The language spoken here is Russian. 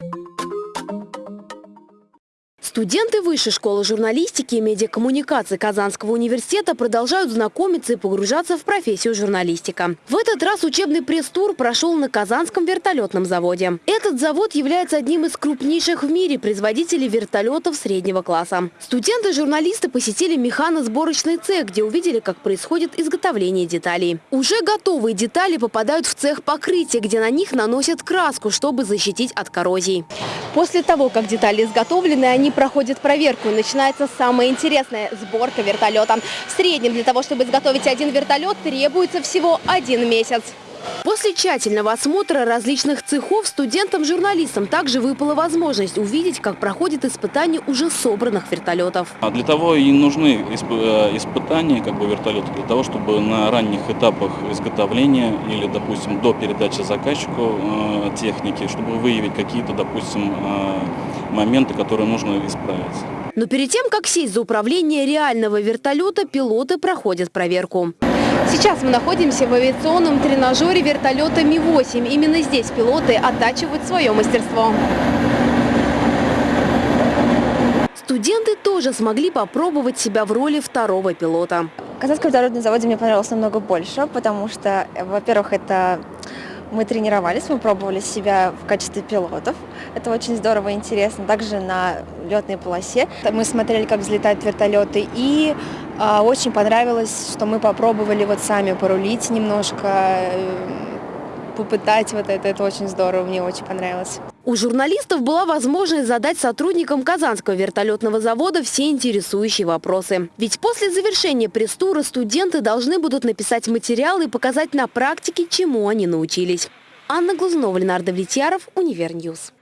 you Студенты Высшей школы журналистики и медиакоммуникации Казанского университета продолжают знакомиться и погружаться в профессию журналистика. В этот раз учебный пресс-тур прошел на Казанском вертолетном заводе. Этот завод является одним из крупнейших в мире производителей вертолетов среднего класса. Студенты-журналисты посетили механосборочный цех, где увидели, как происходит изготовление деталей. Уже готовые детали попадают в цех покрытия, где на них наносят краску, чтобы защитить от коррозии. После того, как детали изготовлены, они проходят проверку. Начинается самое интересное – сборка вертолета. В среднем для того, чтобы изготовить один вертолет, требуется всего один месяц. После тщательного осмотра различных цехов студентам-журналистам также выпала возможность увидеть, как проходит испытание уже собранных вертолетов. А Для того и нужны исп- э, испытания как бы, вертолета, для того, чтобы на ранних этапах изготовления или, допустим, до передачи заказчику э, техники, чтобы выявить какие-то, допустим, э, моменты, которые нужно исправить. Но перед тем, как сесть за управление реального вертолета, пилоты проходят проверку. Сейчас мы находимся в авиационном тренажере вертолета Ми-8. Именно здесь пилоты оттачивают свое мастерство. Студенты тоже смогли попробовать себя в роли второго пилота. Казанский вертолетный заводе мне понравился намного больше, потому что, во-первых, это мы тренировались, мы пробовали себя в качестве пилотов. Это очень здорово и интересно. Также на летной полосе мы смотрели, как взлетают вертолеты, и а, очень понравилось, что мы попробовали вот сами порулить немножко, э, попытать вот это. Это очень здорово, мне очень понравилось. У журналистов была возможность задать сотрудникам Казанского вертолетного завода все интересующие вопросы. Ведь после завершения пресс-тура студенты должны будут написать материалы и показать на практике, чему они научились. Анна Глазнова, Ленардо Влетьяров, Универньюз.